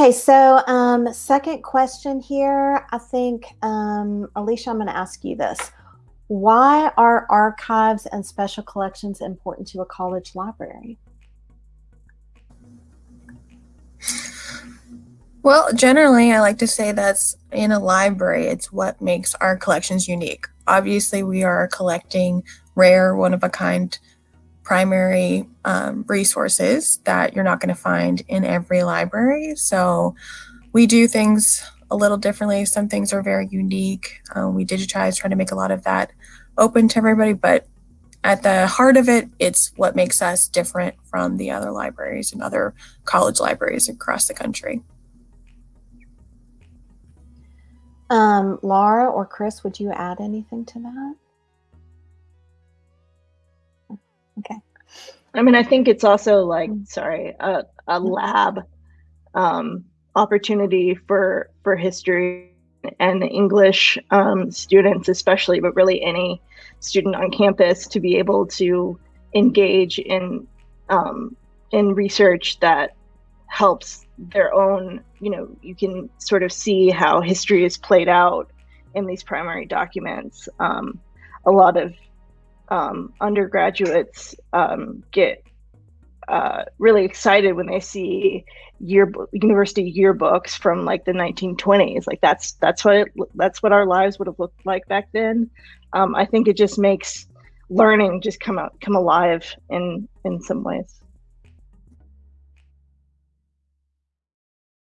Okay, so um, second question here. I think, um, Alicia, I'm going to ask you this. Why are archives and special collections important to a college library? Well, generally, I like to say that's in a library, it's what makes our collections unique. Obviously, we are collecting rare, one of a kind primary um, resources that you're not going to find in every library. So we do things a little differently. Some things are very unique. Um, we digitize, trying to make a lot of that open to everybody, but at the heart of it, it's what makes us different from the other libraries and other college libraries across the country. Um, Laura or Chris, would you add anything to that? I mean, I think it's also like, sorry, a, a lab um, opportunity for for history and English um, students, especially, but really any student on campus to be able to engage in um, in research that helps their own, you know, you can sort of see how history is played out in these primary documents. Um, a lot of um, undergraduates um, get uh, really excited when they see yearbook university yearbooks from like the 1920s. Like that's that's what it, that's what our lives would have looked like back then. Um, I think it just makes learning just come out come alive in in some ways.